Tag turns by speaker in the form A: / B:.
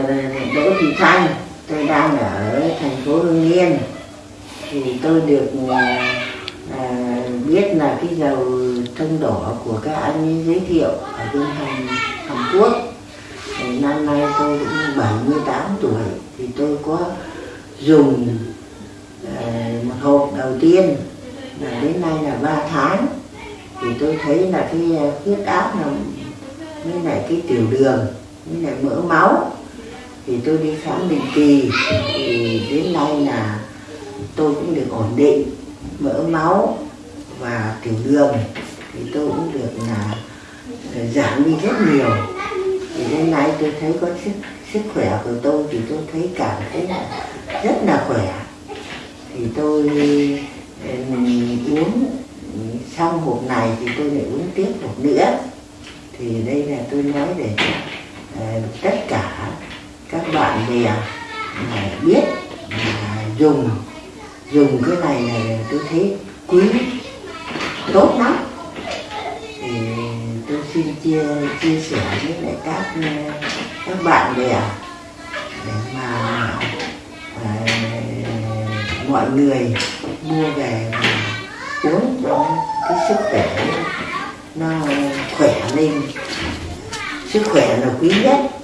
A: là Đỗ Thị Thanh. Tôi đang ở thành phố Hưng Yên. Thì tôi được à, biết là cái dầu thân đỏ của các anh ấy giới thiệu ở bên Hàn, Hàn Quốc. Thì năm nay tôi cũng 78 tuổi. Thì tôi có dùng à, một hộp đầu tiên là đến nay là 3 tháng. Thì tôi thấy là cái à, huyết áp là với lại cái tiểu đường với lại mỡ máu thì tôi đi khám định kỳ, thì đến nay là tôi cũng được ổn định, mỡ máu và tiểu đường. Thì tôi cũng được là giảm đi rất nhiều. Thì đến nay tôi thấy có sức sức khỏe của tôi thì tôi thấy cảm thấy là rất là khỏe. Thì tôi uống, xong hộp này thì tôi lại uống tiếp hộp nữa. Thì đây là tôi nói để à, bạn bè này biết là dùng dùng cái này này tôi thấy quý tốt lắm. Thì tôi xin chia chia sẻ với lại các các bạn bè để mà à, mọi người mua về uống cho cái sức khỏe nó khỏe lên. Sức khỏe là quý nhất.